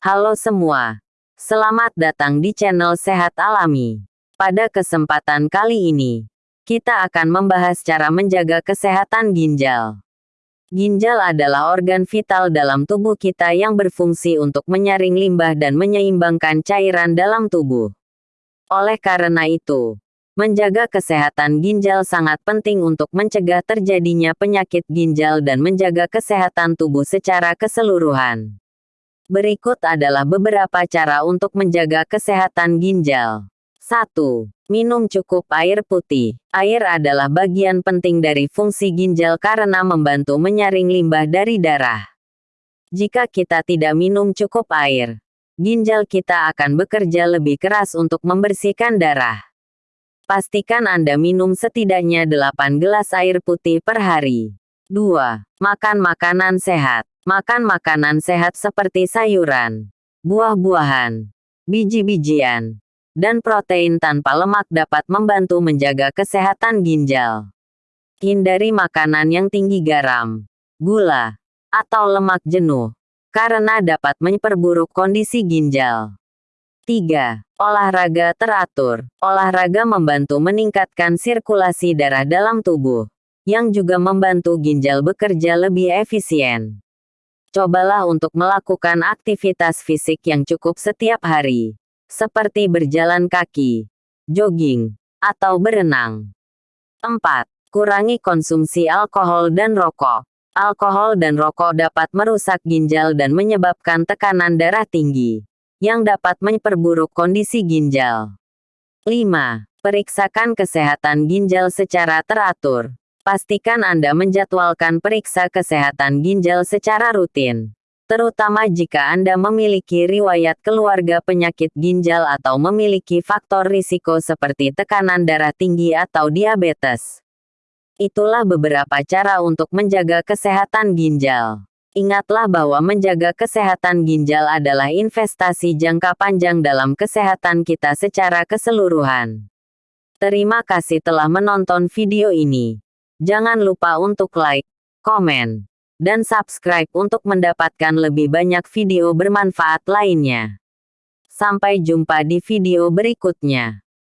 Halo semua. Selamat datang di channel Sehat Alami. Pada kesempatan kali ini, kita akan membahas cara menjaga kesehatan ginjal. Ginjal adalah organ vital dalam tubuh kita yang berfungsi untuk menyaring limbah dan menyeimbangkan cairan dalam tubuh. Oleh karena itu, Menjaga kesehatan ginjal sangat penting untuk mencegah terjadinya penyakit ginjal dan menjaga kesehatan tubuh secara keseluruhan. Berikut adalah beberapa cara untuk menjaga kesehatan ginjal. 1. Minum cukup air putih. Air adalah bagian penting dari fungsi ginjal karena membantu menyaring limbah dari darah. Jika kita tidak minum cukup air, ginjal kita akan bekerja lebih keras untuk membersihkan darah. Pastikan Anda minum setidaknya 8 gelas air putih per hari. 2. Makan makanan sehat. Makan makanan sehat seperti sayuran, buah-buahan, biji-bijian, dan protein tanpa lemak dapat membantu menjaga kesehatan ginjal. Hindari makanan yang tinggi garam, gula, atau lemak jenuh, karena dapat memperburuk kondisi ginjal. 3. Olahraga teratur. Olahraga membantu meningkatkan sirkulasi darah dalam tubuh, yang juga membantu ginjal bekerja lebih efisien. Cobalah untuk melakukan aktivitas fisik yang cukup setiap hari, seperti berjalan kaki, jogging, atau berenang. 4. Kurangi konsumsi alkohol dan rokok. Alkohol dan rokok dapat merusak ginjal dan menyebabkan tekanan darah tinggi yang dapat memperburuk kondisi ginjal. 5. Periksakan kesehatan ginjal secara teratur. Pastikan Anda menjadwalkan periksa kesehatan ginjal secara rutin, terutama jika Anda memiliki riwayat keluarga penyakit ginjal atau memiliki faktor risiko seperti tekanan darah tinggi atau diabetes. Itulah beberapa cara untuk menjaga kesehatan ginjal. Ingatlah bahwa menjaga kesehatan ginjal adalah investasi jangka panjang dalam kesehatan kita secara keseluruhan. Terima kasih telah menonton video ini. Jangan lupa untuk like, komen, dan subscribe untuk mendapatkan lebih banyak video bermanfaat lainnya. Sampai jumpa di video berikutnya.